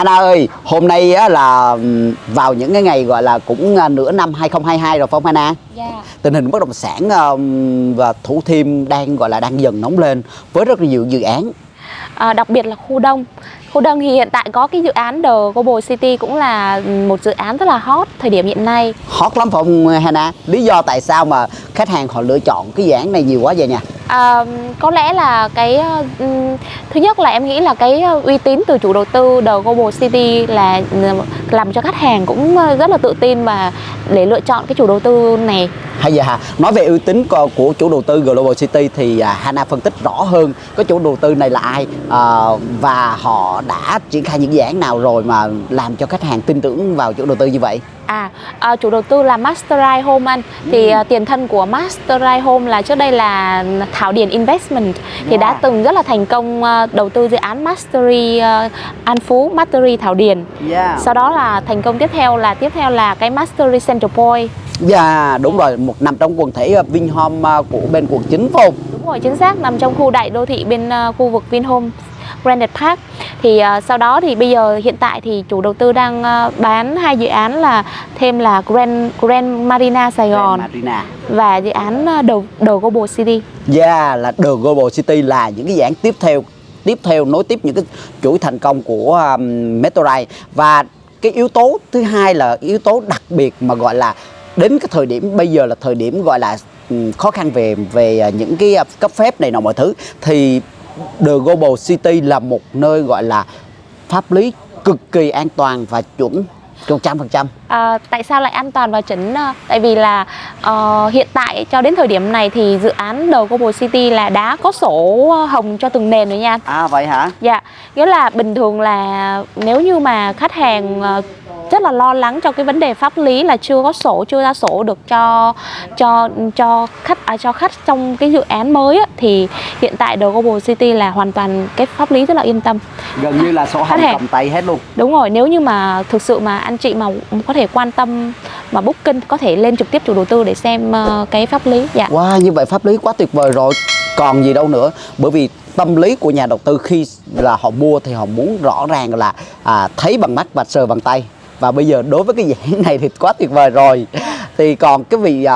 Hana ơi, hôm nay á, là vào những cái ngày gọi là cũng à, nửa năm 2022 rồi phải không Hana? Dạ. Tình hình bất động sản và Thủ Thiêm đang gọi là đang dần nóng lên với rất là nhiều dự án. À, đặc biệt là khu đông khu đông thì hiện tại có cái dự án The Global City cũng là một dự án rất là hot thời điểm hiện nay Hot lắm phải không Hana? Lý do tại sao mà khách hàng họ lựa chọn cái dự án này nhiều quá vậy nha? À, có lẽ là cái ờ, thứ nhất là em nghĩ là cái ờ, uy tín từ chủ đầu tư The Global City là ờ, làm cho khách hàng cũng rất là tự tin và để lựa chọn cái chủ đầu tư này Hay giờ hà nói về uy tín của, chủ đầu tư Global City thì à, Hana phân tích rõ hơn cái chủ đầu tư này là ai à, và họ đã triển khai những dự án nào rồi mà làm cho khách hàng tin tưởng vào chủ đầu tư như vậy. À, à, chủ đầu tư là Masterite Home anh Thì à, tiền thân của Masterite Home là trước đây là Thảo Điền Investment Thì đã Wow. từng rất là thành công đầu tư dự án Mastery An Phú, Mastery Thảo Điền Yeah. Sau đó là thành công tiếp theo là tiếp theo là cái Mastery Central Point Dạ đúng rồi, một nằm trong quần thể uh, Vinhome uh, của bên quận 9 phải không? Đúng rồi, chính xác nằm trong khu đại đô thị bên à, khu vực Vinhome Granite Park thì à, sau đó thì bây giờ hiện tại thì chủ đầu tư đang à, bán hai dự án là thêm là Grand Grand Marina Sài Gòn Grand Marina. và dự án ờ, đầu đầu Global City. Yeah, là The Global City là những cái dự án tiếp theo tiếp theo nối tiếp những cái chuỗi thành công của um, Metrorite và cái yếu tố thứ hai là yếu tố đặc biệt mà gọi là đến cái thời điểm bây giờ là thời điểm gọi là khó khăn về về à, những cái à, cấp phép này nọ mọi thứ. Thì The Global City là một nơi gọi là pháp lý cực kỳ an toàn và chuẩn một trăm phần trăm À, tại sao lại an toàn và chuẩn? Ờ, Tại vì là ờ, hiện tại cho đến thời điểm này thì dự án đầu Global City là đã có sổ hồng cho từng nền rồi nha. à vậy hả Dạ, nghĩa là bình thường là nếu như mà khách hàng ờ, rất là lo lắng cho cái vấn đề pháp lý là chưa có sổ, chưa ra sổ được cho cho cho khách à, cho khách trong cái dự án mới á, thì hiện tại The Global City là hoàn toàn cái pháp lý rất là yên tâm. gần như là sổ hồng cầm tay hết luôn Đúng rồi, nếu như mà thực sự mà anh chị mà có thể quan tâm mà booking có thể lên trực tiếp chủ đầu tư để xem ờ, cái pháp lý. Dạ. Wow, như vậy pháp lý quá tuyệt vời rồi. Còn gì đâu nữa. Bởi vì tâm lý của nhà đầu tư khi là họ mua thì họ muốn rõ ràng là à, thấy bằng mắt và sờ bằng tay. Và bây giờ đối với cái dự án này thì quá tuyệt vời rồi. Thì còn cái vị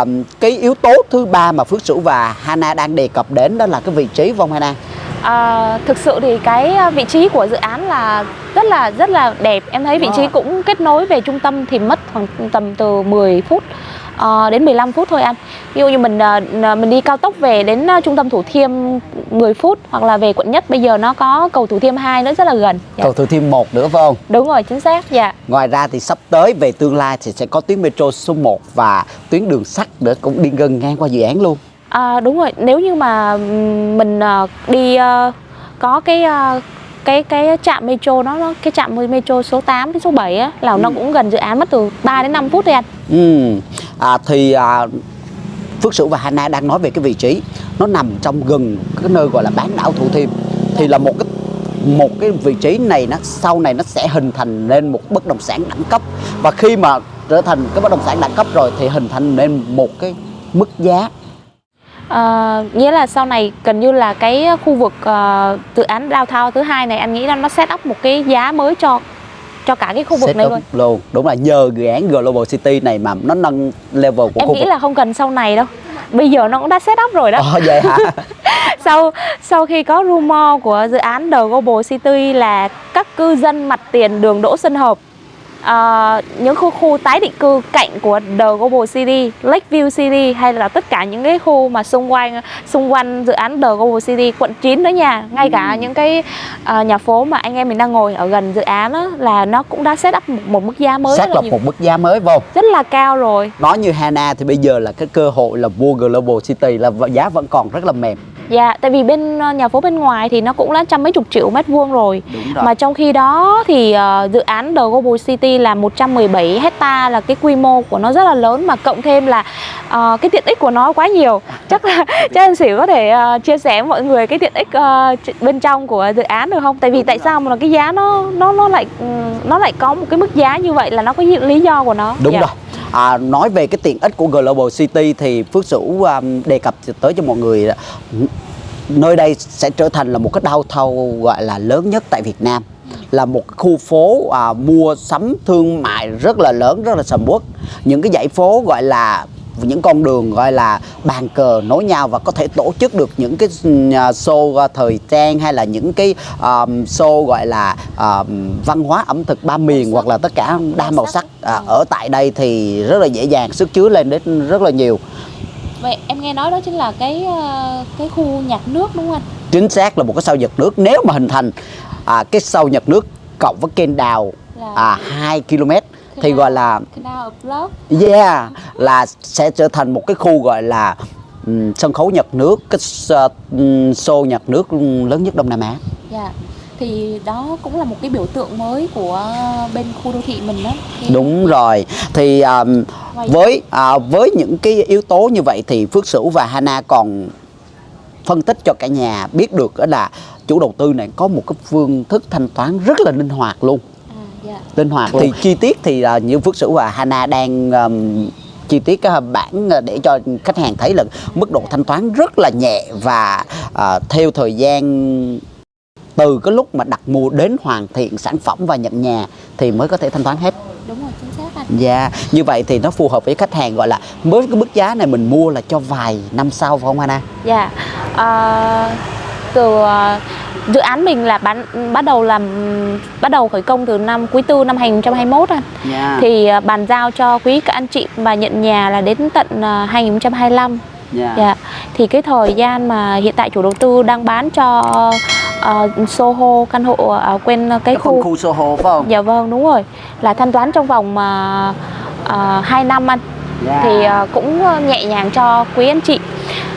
cái yếu tố thứ ba mà Phước Sửu và Hana đang đề cập đến đó là cái vị trí vong Hana. À, thực sự thì cái ờ, vị trí của dự án là rất là rất là đẹp. Em thấy vị trí Wow. cũng kết nối về trung tâm thì mất khoảng tầm từ 10 phút ờ, đến 15 phút thôi anh. Ví dụ như mình ờ, mình đi cao tốc về đến ờ, trung tâm Thủ Thiêm 10 phút hoặc là về quận Nhất bây giờ nó có cầu Thủ Thiêm 2 nữa rất là gần. Dạ. Cầu Thủ Thiêm 1 nữa phải không? Đúng rồi, chính xác. Dạ. Ngoài ra thì sắp tới về tương lai thì sẽ có tuyến metro số 1 và tuyến đường sắt nữa cũng đi gần ngang qua dự án luôn. À, đúng rồi, nếu như mà mình đi có cái cái cái trạm metro nó, nó cái trạm metro số 8 đến số 7 á là nó cũng gần dự án mất từ 3 đến 5 phút thôi anh. Ừ. À, thì à, Phước Sửu và Hana đang nói về cái vị trí. Nó nằm trong gần cái nơi gọi là bán đảo Thủ Thiêm. Thì là một cái một cái vị trí này nó sau này nó sẽ hình thành nên một bất động sản đẳng cấp. Và khi mà trở thành cái bất động sản đẳng cấp rồi thì hình thành nên một cái mức giá. À, nghĩa là sau này gần như là cái khu vực uh, dự án downtown thứ hai này anh nghĩ là nó set up một cái giá mới cho cho cả cái khu vực set này luôn. luôn đúng là nhờ dự án Global City này mà nó nâng level của Em khu nghĩ vực là không cần sau này đâu. Bây giờ nó cũng đã set up rồi đó. Ồ, vậy hả sau sau khi có rumor của dự án The Global City là các cư dân mặt tiền đường Đỗ Xuân Hợp ờ, những khu khu tái định cư cạnh của The Global City, Lakeview City hay là tất cả những cái khu mà xung quanh xung quanh dự án The Global City quận 9 nữa nha, ngay cả những cái ờ, nhà phố mà anh em mình đang ngồi ở gần dự án á, là nó cũng đã set up một, một mức giá mới lập nhiều, một mức giá mới không rất là cao rồi. nói như Hana thì bây giờ là cái cơ hội là mua Global City là giá vẫn còn rất là mềm Dạ, tại vì bên ờ, nhà phố bên ngoài thì nó cũng đã trăm mấy chục triệu mét vuông rồi. Rồi. Mà trong khi đó thì ờ, dự án The Global City là 117 hecta là cái quy mô của nó rất là lớn mà cộng thêm là ờ, cái tiện ích của nó quá nhiều. Chắc là chắc anh Sỉu có thể ờ, chia sẻ với mọi người cái tiện ích ch- bên trong của dự án được không? Tại vì tại sao mà cái giá nó nó nó lại ừ, nó lại có một cái mức giá như vậy là nó có lý do của nó. Đúng Dạ. rồi. À, nói về cái tiện ích của Global City thì Phước Sửu um, đề cập tới cho mọi người nơi đây sẽ trở thành là một cái đau thầu gọi là lớn nhất tại Việt Nam là một khu phố à, mua sắm thương mại rất là lớn rất là sầm uất những cái dãy phố gọi là những con đường gọi là bàn cờ nối nhau và có thể tổ chức được những cái à, show à, thời trang hay là những cái um, show gọi là um, văn hóa ẩm thực ba miền hoặc là tất cả đa màu sắc. à, ở tại đây thì rất là dễ dàng sức chứa lên đến rất là nhiều. Vậy em nghe nói đó chính là cái cái khu nhạc nước đúng không anh? chính xác là một cái sao nhật nước. Nếu mà hình thành à, cái sao nhật nước cộng với kênh đào Là- à, 2 km thì gọi là yeah là sẽ trở thành một cái khu gọi là ừm, sân khấu nhật nước cái ừm, show nhật nước lớn nhất Đông Nam Á. Dạ. Thì đó cũng là một cái biểu tượng mới của bên khu đô thị mình đó. Thì- đúng rồi. Thì um, với à, với những cái yếu tố như vậy thì Phước Sửu và Hana còn phân tích cho cả nhà biết được đó là chủ đầu tư này có một cái phương thức thanh toán rất là linh hoạt luôn À, dạ. linh hoạt thì chi tiết thì à, như Phước Sửu và Hana đang um, chi tiết cái bản à, để cho khách hàng thấy là mức độ thanh toán rất là nhẹ và à, theo thời gian từ cái lúc mà đặt mua đến hoàn thiện sản phẩm và nhận nhà thì mới có thể thanh toán hết Đúng rồi, chính xác anh. Dạ, như vậy thì nó phù hợp với khách hàng gọi là với cái mức giá này mình mua là cho vài năm sau phải không Hana? Dạ. Ờ, từ dự án mình là bán bắt đầu làm bắt đầu khởi công từ năm quý tư năm 2021 anh. Dạ. Thì ờ, bàn giao cho quý các anh chị mà nhận nhà là đến tận ờ, 2025. dạ. Dạ. Thì cái thời gian mà hiện tại chủ đầu tư đang bán cho ờ, Soho căn hộ ở quên cái khu khu Soho phải không? Dạ vâng đúng rồi là thanh toán trong vòng mà uh, 2 năm anh Dạ. thì ờ, cũng nhẹ nhàng cho quý anh chị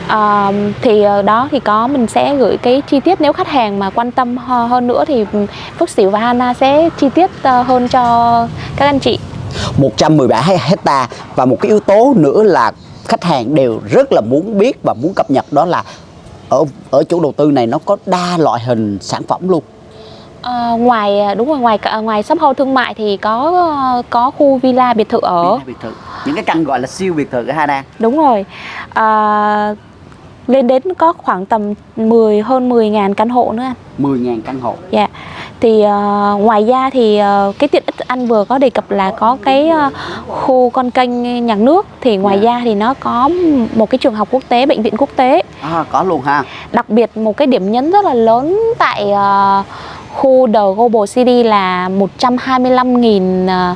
Ờ, thì ờ, đó thì có mình sẽ gửi cái chi tiết nếu khách hàng mà quan tâm hơn nữa thì Phước Sửu và Hana sẽ chi tiết ờ, hơn cho các anh chị 117 hecta và một cái yếu tố nữa là khách hàng đều rất là muốn biết và muốn cập nhật đó là ở ở chủ đầu tư này nó có đa loại hình sản phẩm luôn. Ờ, ngoài đúng rồi ngoài ngoài shop house thương mại thì có có khu villa biệt thự ở biệt thự. Những cái căn gọi là siêu biệt thự ở Hana. đúng rồi à, lên đến có khoảng tầm 10 hơn 10 ngàn căn hộ nữa anh 10.000 căn hộ. Dạ. Thì ờ, ngoài ra thì ờ, cái tiện ích anh vừa có đề cập là có cái ờ, khu con kênh nhạc nước thì ngoài Dạ. ra thì nó có một cái trường học quốc tế, bệnh viện quốc tế. À, có luôn ha. Đặc biệt một cái điểm nhấn rất là lớn tại ờ, khu The Global City là 125.000 ờ,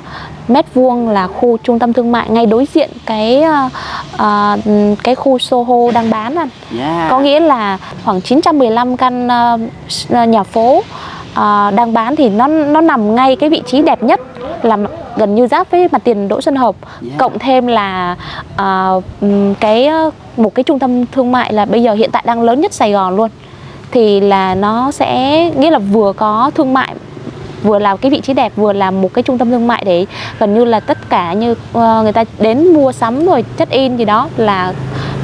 mét vuông là khu trung tâm thương mại ngay đối diện cái ờ, ờ, cái khu Soho đang bán anh. Yeah. Có nghĩa là khoảng 915 căn s- nhà phố ờ, đang bán thì nó nó nằm ngay cái vị trí đẹp nhất là gần như giáp với mặt tiền Đỗ Xuân Hợp. Yeah. Cộng thêm là ừm, cái một cái trung tâm thương mại là bây giờ hiện tại đang lớn nhất Sài Gòn luôn. Thì là nó sẽ nghĩa là vừa có thương mại vừa là cái vị trí đẹp vừa là một cái trung tâm thương mại để gần như là tất cả như ờ, người ta đến mua sắm rồi check in gì đó là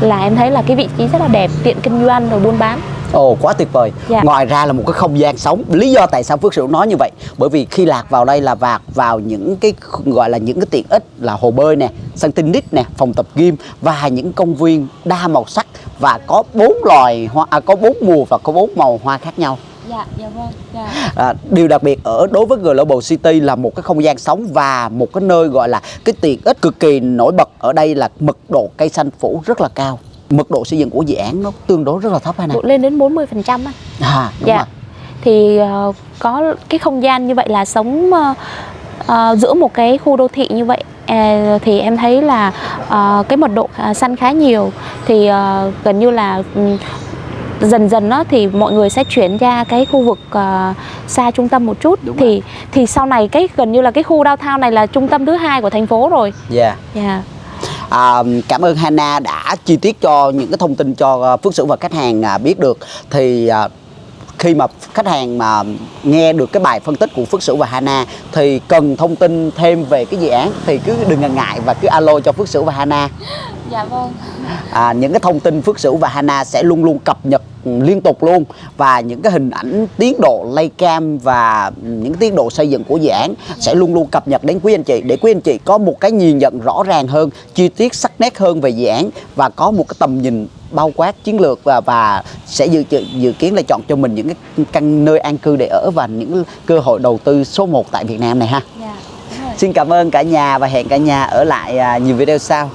là em thấy là cái vị trí rất là đẹp tiện kinh doanh rồi buôn bán Ồ quá tuyệt vời. Dạ. Ngoài ra là một cái không gian sống. Lý do tại sao Phước Sửu nói như vậy? Bởi vì khi lạc vào đây là vạc vào những cái gọi là những cái tiện ích là hồ bơi nè, sân tennis nè, phòng tập gym và những công viên đa màu sắc và có bốn loài hoa à, có bốn mùa và có bốn màu hoa khác nhau. Dạ dạ vâng dạ. À, điều đặc biệt ở đối với Global City là một cái không gian sống và một cái nơi gọi là cái tiện ích cực kỳ nổi bật ở đây là mật độ cây xanh phủ rất là cao. Mật độ xây dựng của dự án nó tương đối rất là thấp hay độ lên đến 40 phần trăm anh À, đúng dạ. rồi. thì ờ, có cái không gian như vậy là sống ờ, ờ, giữa một cái khu đô thị như vậy à, thì em thấy là ờ, cái mật độ khá- xanh khá nhiều. Thì ờ, gần như là ừm, dần dần đó thì mọi người sẽ chuyển ra cái khu vực ờ, xa trung tâm một chút. Đúng thì thì sau này cái gần như là cái khu downtown này là trung tâm thứ hai của thành phố rồi. Dạ. dạ. À, cảm ơn Hana đã chi tiết cho những cái thông tin cho à, Phước Sửu và khách hàng à, biết được. Thì à, khi mà khách hàng mà nghe được cái bài phân tích của Phước Sửu và Hana thì cần thông tin thêm về cái dự án thì cứ đừng ngần ngại và cứ alo cho Phước Sửu và Hana Dạ vâng. à, những cái thông tin Phước Sửu và Hana sẽ luôn luôn cập nhật liên tục luôn và những cái hình ảnh tiến độ laycam và những tiến độ xây dựng của dự án sẽ luôn luôn cập nhật đến quý anh chị để quý anh chị có một cái nhìn nhận rõ ràng hơn chi tiết sắc nét hơn về dự án và có một cái tầm nhìn bao quát chiến lược và và sẽ dự dự, kiến là chọn cho mình những cái căn nơi an cư để ở và những cơ hội đầu tư số 1 tại Việt Nam này ha. Dạ. đúng rồi. Xin cảm ơn cả nhà và hẹn cả nhà ở lại à, nhiều video sau.